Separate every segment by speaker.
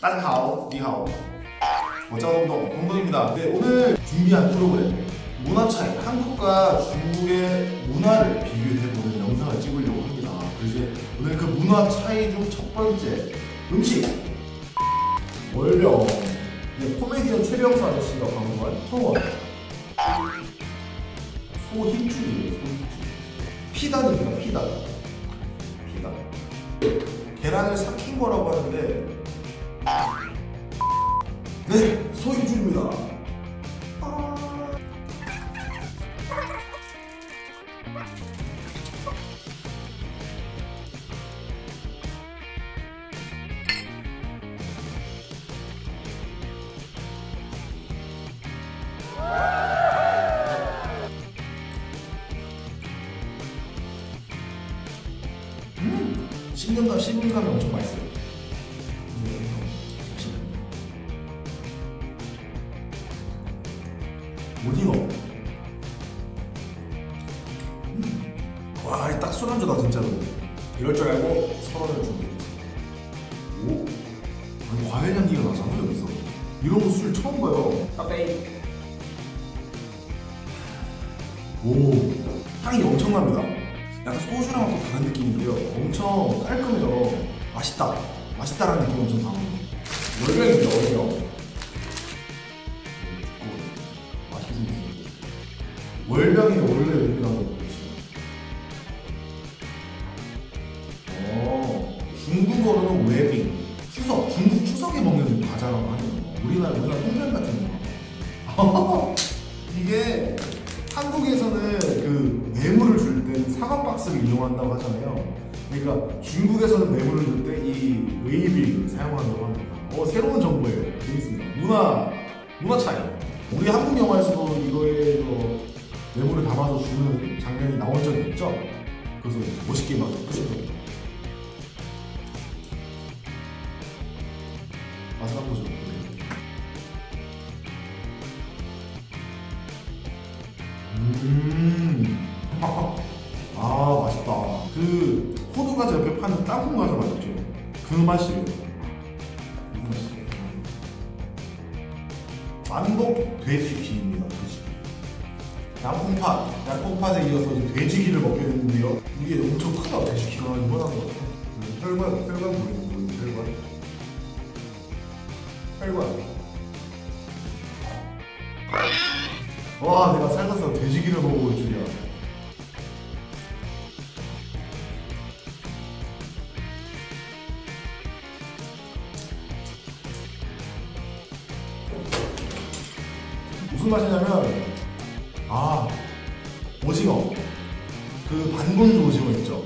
Speaker 1: 딴하오, 니하오. 어쩌동동, 동동입니다. 네, 오늘 준비한 프로그램 문화 차이, 한국과 중국의 문화를 비교해보는 영상을 찍으려고 합니다. 그래서 오늘 그 문화 차이 중 첫 번째 음식. 월병. 네, 코미디언 최병수 아저씨가 방송한 성원. 소힘줄이에요 소힘줄 피단입니다 피단. 피단. 계란을 삭힌 거라고 하는데 네 소힘줄입니다. 씹는감 씹는감이 엄청 맛있어요 오징어 음. 와, 이딱 술안주다 진짜로. 이럴 줄 알고 서른을 준비했지 오? 아니 과일 향기가 나잖아 여기서 이런 거술 처음 봐요. 따베이. 오 향이 엄청납니다. 약간 소주랑 또 다른 느낌인데요. 엄청 깔끔해요. 맛있다. 맛있다라는 느낌이 엄청 월병입니다 월병. 맛 월병이 원래 이렇게 나온 거 어, 중국어로는 웨빙. 추석 중국 추석에 먹는 과자라고 하네요. 우리나라 우리나라 통장 같은 거. 이게 한국에서는 그 뇌물을 줄 때는 사과 박스를 이용한다고 하잖아요. 그러니까 중국에서는 뇌물을 줄 때 이 웨이빙을 사용한다고 합니다. 어 새로운 정보예요. 재밌습니다. 문화 문화 차이. 우리 한국 영화에서도 이거에 뭐 뇌물을 담아서 주는 장면이 나온 적이 있죠 그래서 멋있게 막 하시더라고요 맛을 한번 보죠. 음. 아 맛있다. 그 호두 과자 옆에 파는 땅콩 과자 맛있죠? 그 맛이에요. 그 맛이에요. 만복 돼지기입니다. 양콩팥, 양콩팥에 이어서 돼지기를 먹게 됐는데요. 이게 엄청 크다. 돼지기가 이만한 것 같아. 혈관, 혈관 보이는 보이는 혈관. 혈관. 와, 내가 살면서 돼지기를 먹어볼 줄이야. 무슨 맛이냐면, 아, 오징어. 그 반건조 오징어 있죠?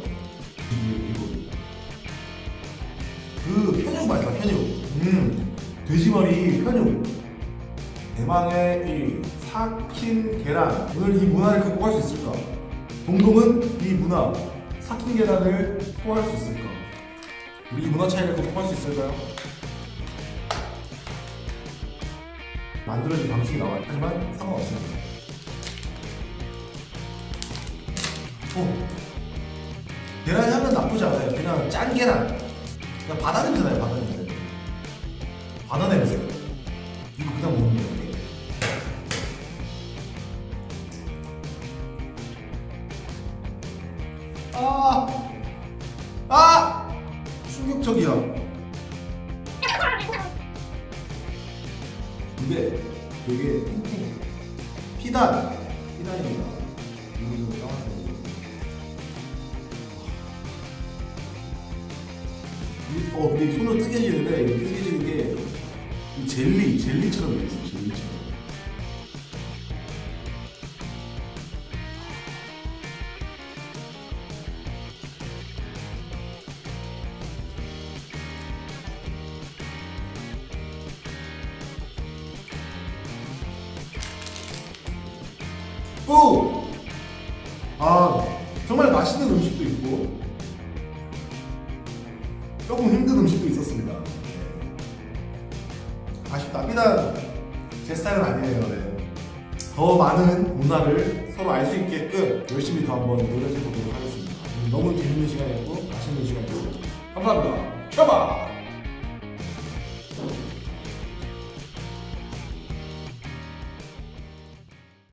Speaker 1: 그 편육 맛이다, 편육. 음, 돼지머리 편육. 대망의 이 삭힌 계란. 오늘 이 문화를 극복할 수 있을까? 동동은 이 문화, 삭힌 계란을 소화할 수 있을까? 우리 이 문화 차이를 극복할 수 있을까요? 만들어진 방식이 나와요. 하지만 상관없습니다. 오. 계란 향은 나쁘지 않아요. 그냥 짠 계란. 그냥 바다 냄새 나요, 바다 냄새. 바다 냄새. 이거 그냥 먹는 거예요. 아! 아! 충격적이야. 근데 되게 탱탱해. 피단. 피단입니다. 이거 좀 어, 근데 손으로 뜨개지는데 이 뜨개지는 게이 젤리, 젤리처럼 돼 있어요, 젤리처럼. 오! 아, 정말 맛있는 음식도 있고, 조금 힘든 음식도 있었습니다. 네. 아쉽다. 비단 제 스타일은 아니에요. 네. 더 많은 문화를 서로 알 수 있게끔 열심히 더 한번 노력해 보도록 하겠습니다. 너무 재밌는 시간이었고 맛있는 시간이었습니다. 감사합니다. 샤바!